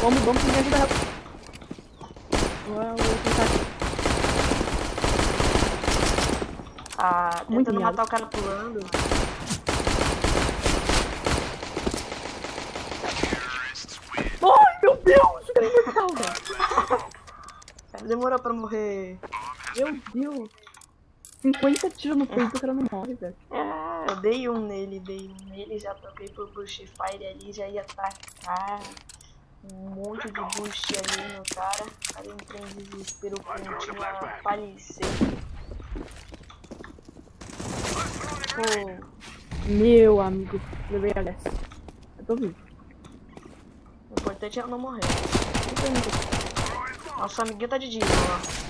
Vamos, vamos, me ajuda rápido. Uau, eu vou tentar aqui. Ah, Muito tentando matar o cara pulando. Ai, meu Deus! O cara é imortal, velho. Demorou pra morrer. Meu Deus. 50 tiros no peito, o cara não morre, velho. É, eu dei um nele, dei um nele, já troquei por Bush Fire ali, já ia atacar. Um monte de boost ali no cara. Aí eu entrei em desespero com tinha falecer. Pô, Meu amigo, levei a dessa. Eu tô vivo. o importante é eu não morrer. Nosso amiguinho tá de Deagle, ó.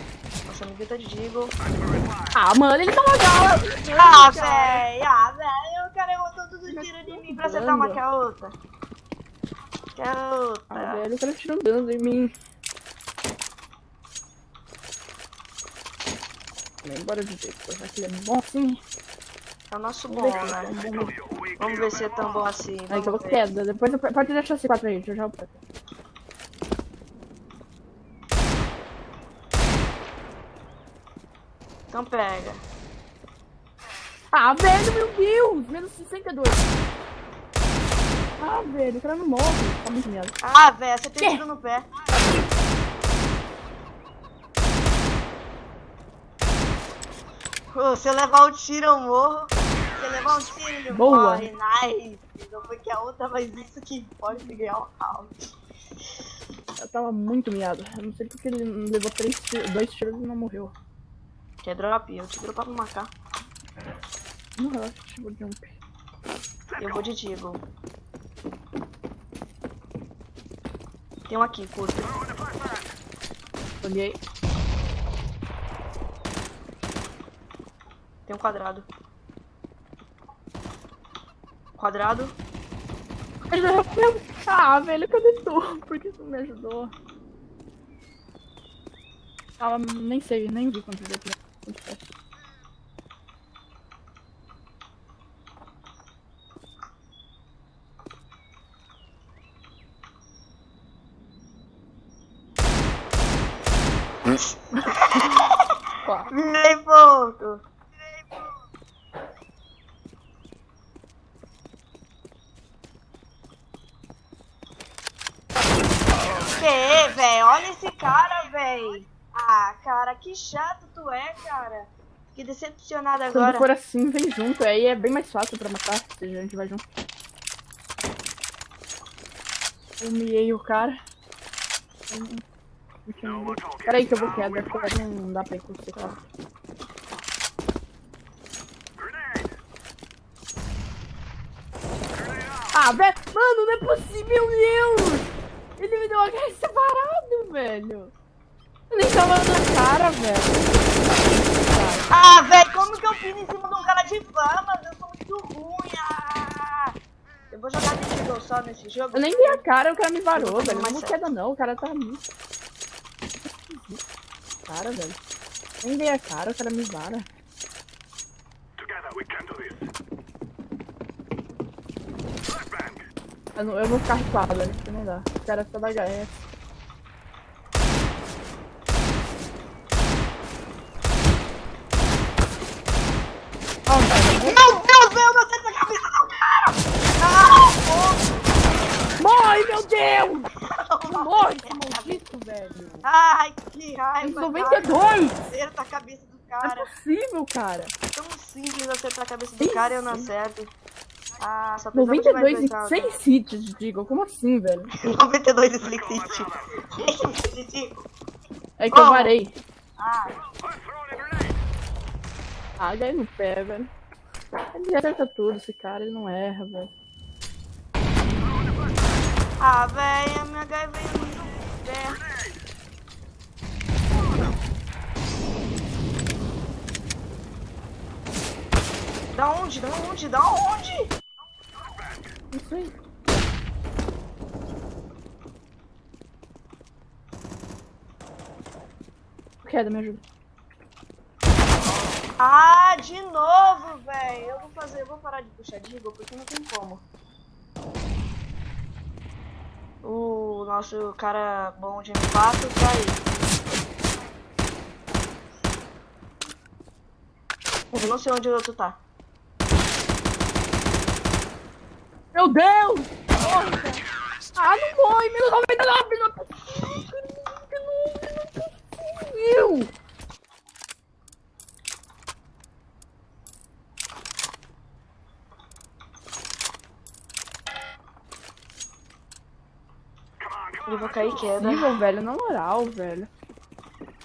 Nosso amiguinho tá de Deagle. Ah, mano, ele tá gala. Ah, véi! Ah, véi! O cara botou tudo tiro de mim pra acertar uma que a outra. Que a Ah, outra. velho, o cara tirou dano em mim. Embora de jeito, já que ele é bom assim. É o nosso bom, né? é. Vamos ver se é tão bom assim. Aí que eu vou queda. Depois eu- pode deixar esse 4 aí, já já. eu- Então pega. Ah, velho, meu Deus! Menos 62. Ah, velho, o cara não morre. Tá muito merda. Ah, véi, você tem tiro no pé. Pô, se eu levar um tiro, eu morro. Se eu levar um tiro, ele Boa. morre. Nice. Não foi que a outra, mas isso que pode ganhar o round. Eu tava muito miado. Eu não sei porque ele levou três dois tiros e não morreu. Quer drop? Eu te dou pra me marcar. Não relaxa, tipo jump. Eu vou de Deagle. Tem um aqui, curto. Olhei. Tem um quadrado. Quadrado. Ah, velho, cadê tu? Por que tu me ajudou? Ah, nem sei, nem vi quanto deu aqui. Nem ponto. Que, velho? Olha esse cara, velho. Ah, cara, que chato é, cara. Fiquei decepcionada Quando agora. for assim, vem junto. Aí é bem mais fácil pra matar se a gente vai junto. Humilhei o cara. Peraí que eu vou porque não dá pra ir com você, cara. Ah, velho! Mano, não é possível, meu Deus! Ele me deu uma cara separado, velho! Eu nem tava na cara, velho. Ah, velho, como que eu fiz em cima de um cara de fama? Eu sou muito ruim. Ah. Eu vou jogar de Deagle só nesse jogo. Eu nem vi a cara, o cara me varou, velho. Não queda não, o cara tá muito. Cara, velho. Nem vi a cara, o cara me vara. Eu, não- eu vou ficar rifado, velho, porque não dá. O cara só dá HS. Velho, Meu Deus, eu não Morre, meu Deus! Não morre, esse maldito, velho. Ai, que raiva. 92! cara. Acerta a cabeça do Não é cara. possível, cara. Tão simples acertar a cabeça do cara e eu não acerto. Ah, só precisava de 92 mais e dois 6 hits, digo. Como assim, velho? rounds. 92 de Slick City. É que eu varei. Ah, Ah, daí no pé, velho. Ele acerta tudo, esse cara, ele não erra, velho. Ah, velho, a minha H veio muito perto. Da onde? Da onde? Da onde? Isso aí. Queda, me ajuda. Ah, de novo, velho. Eu vou fazer, eu vou parar de puxar Digo porque não tem como. Nosso cara bom de M4 tá aí. Eu não sei onde o outro tá. Meu Deus! Nossa! Ah, não morre! Menos 99! Não é possível! Não, não é possível! Ele vai cair queda. Possível, velho, na moral, velho.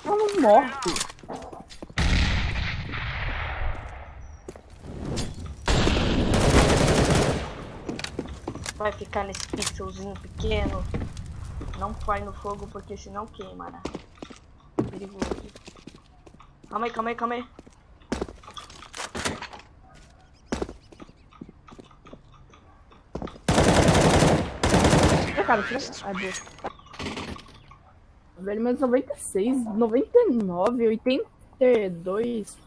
Não morre. Vai ficar nesse pixelzinho pequeno. Não vai no fogo porque senão queima, né? Perigoso. Calma aí, calma aí, calma aí. Cara, tira. Ai, boa. Velho, menos 96, 99, 82.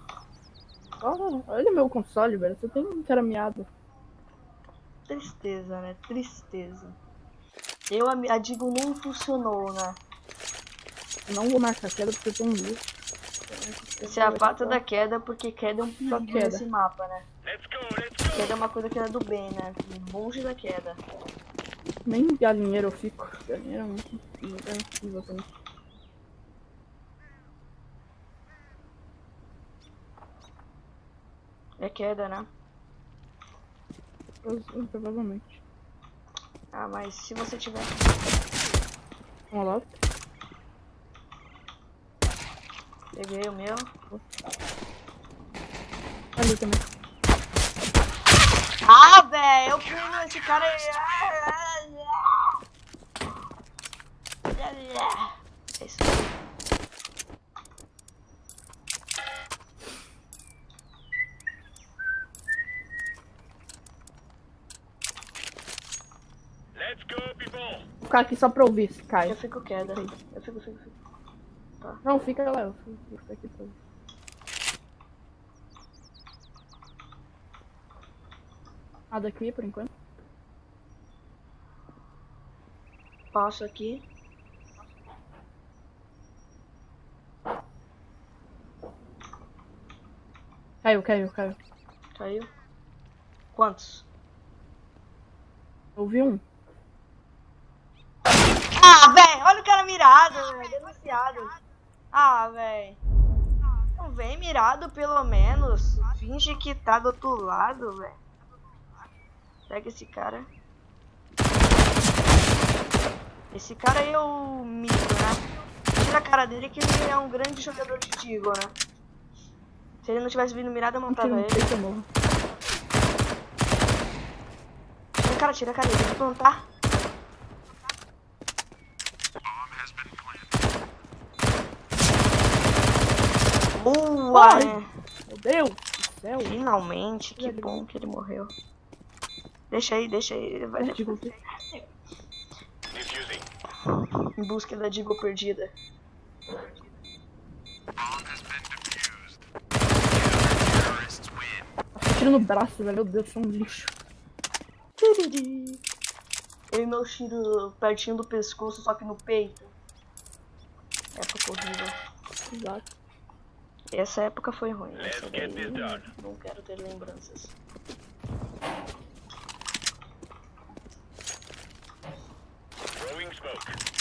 Olha, olha meu console, velho. Você tem encarameado. Tristeza, né? Tristeza. Eu, a, a Digo não funcionou, né? Eu não vou marcar queda porque eu tenho um lixo. Você é a pata da queda porque queda é um queda. nesse mapa, né? Queda é uma coisa que é do bem, né? Longe da queda. Nem galinheiro eu fico. Galinheiro é muito é horrível também. É queda, né? Eu- Provavelmente. Ah, mas se você tiver. Vamos lá. Peguei o meu. Ali também. Ah, velho, eu fui nesse cara aí. É isso. Let's go, people! Vou ficar aqui só pra ouvir se cai. Eu fico queda. Eu fico, fico, fico. Não, fica lá. Eu fico eu fico aqui pra ouvir. Nada aqui por enquanto. Passo aqui. Caiu, caiu, caiu. Caiu. Quantos? Eu vi um. Ah, velho, olha o cara mirado, velho. Denunciado. Ah, velho. Não vem mirado, pelo menos. Finge que tá do outro lado, velho. Pega esse cara. Esse cara aí é o mito, né? Tira a cara dele que ele é um grande jogador de Digo, né? Se ele não tivesse vindo mirado, eu matava ele. morro. Tira a cara, tira a cara. Vou plantar. Boa, né? Meu Deus do céu. Finalmente, que bom que ele morreu. Deixa aí, deixa aí. Ele vai em busca da Digo perdida. Tiro no braço, velho. Meu Deus, sou um lixo. Eu e meu tiro pertinho do pescoço, só que no peito. Época horrível. Exato. Essa época foi ruim. Let's Essa get daí this done. não quero ter lembranças. Throwing smoke.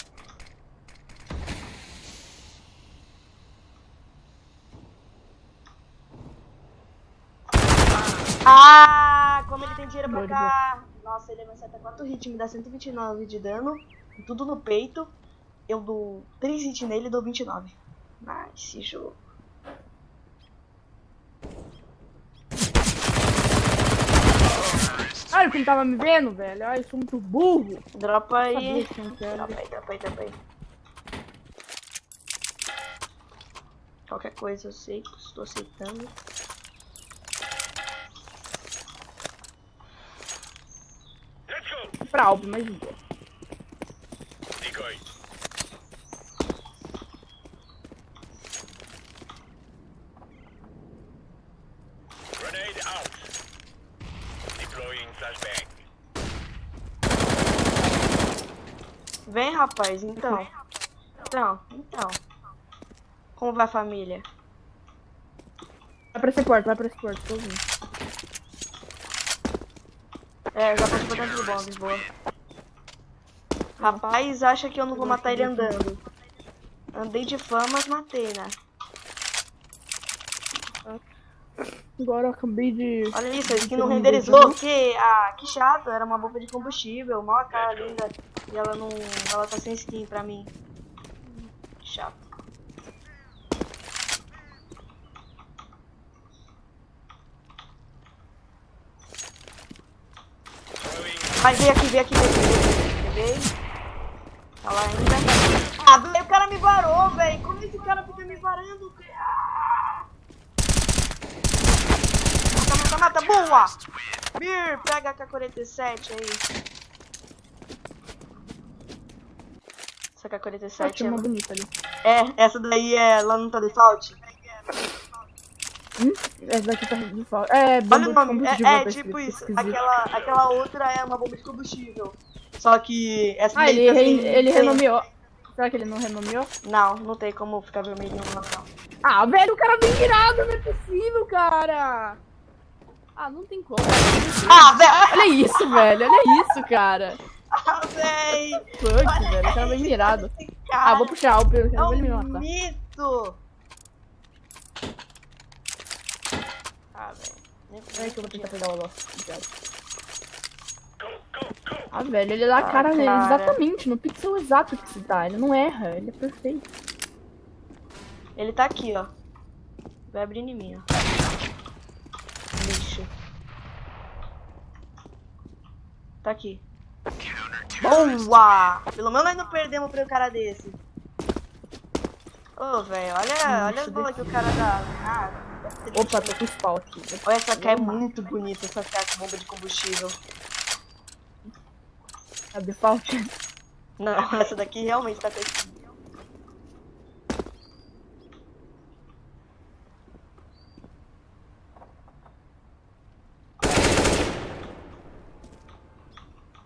Ah, como ele tem dinheiro pra cá. Nossa, ele acerta 4 hits, me dá 129 de dano. Tudo no peito. Eu dou 3 hits nele e dou 29. Nice jogo. Ah, ele tava me vendo, velho. Ai, eu sou muito burro. Dropa aí. que. Dropa aí, dropa aí, dropa aí. Qualquer coisa eu sei que estou aceitando. Pra álbum, mas de boa. Decoy. Grenade out. Deploying flashbang. Vem, rapaz, então. Então, então. Como vai a família? Vai pra esse porto, vai pra esse porto, tô ouvindo. É, já passou bastante de bombas, boa. Rapaz, acha que eu não vou matar ele andando. Andei de fama, mas matei, né? Agora eu acabei de. Olha isso, a skin não renderizou, que, ah, que chato, era uma bomba de combustível, mal a cara linda. E ela não, ela tá sem skin pra mim. Que chato. Vai, vem aqui, vem aqui, vem aqui. Veio. Tá lá ainda. Ah, velho, o cara me varou, velho. Como esse cara fica me varando? Ah! Mata, mata, mata, boa! Bir, pega a K-47 aí. Essa Ah, K-47 tinha uma é... bonita ali. é, essa daí é lá no default. Hum? Essa daqui tá de falta. É, Olha bomba o de combustível. é, é tipo isso. Aquela, aquela outra é uma bomba de combustível. Só que essa Ah, ele, re- ele sem- renomeou. Será que ele não renomeou? Não, não tem como ficar vermelhinho lá não. Ah, velho, o cara vem virado, não é possível, cara. Ah, não tem como. Ah, velho! Olha isso, velho. Olha isso, cara. Ah, véi! Fuck, velho. O cara vem virado. Ah, vou puxar o pelo, é senão ele me um matar. mito! Ah, velho. Peraí que eu vou tentar pegar o. Obrigado. Ah, velho, ele dá a Ah, cara dele cara. exatamente, no pixel exato que se dá. Ele não erra, ele é perfeito. Ele tá aqui, ó. Vai abrir em mim, ó. Lixo. Tá aqui. Boa! Pelo menos nós não perdemos pra um cara desse. Ô, velho, olha, olha as bolas que o cara dá. Ah, é. Opa, tô com spawn aqui. Olha, essa aqui é muito bonita, essa cara com bomba de combustível. A default. Não, essa daqui realmente tá com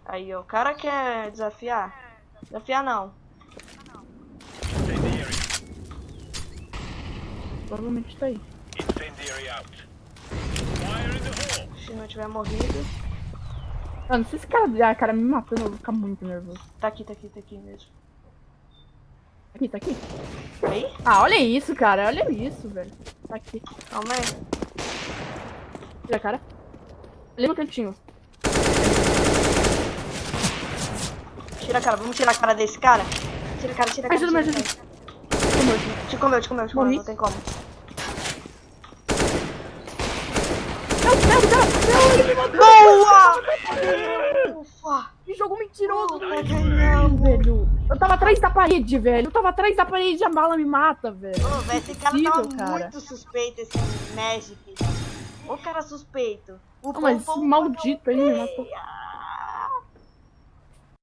Aí, ó, o cara quer desafiar? Desafiar não. Provavelmente tá aí. Tiver morrido. Mano, se esse cara, ah, cara me matando, eu vou ficar muito nervoso. Tá aqui, tá aqui, tá aqui mesmo. Aqui, tá aqui. Aí? Ah, olha isso, cara. Olha isso, velho. Tá aqui. Calma aí. Olha a cara. Ali no cantinho. Tira a cara, vamos tirar a cara desse cara? Tira a cara, tira a cara. Ajuda, me tira ajuda. Te comeu, te comeu, te comeu, não tem como. Não, não, não, não, ele matou. Boa! Ufa! Que jogo mentiroso. Ufa, ganhamos! velho. Eu tava atrás da parede, velho. Eu tava atrás da parede e a bala me mata, velho. Ô, velho, esse cara tava cara. muito suspeito, esse Magic. O cara suspeito. O Não, mas maldito aí me matou. Ai,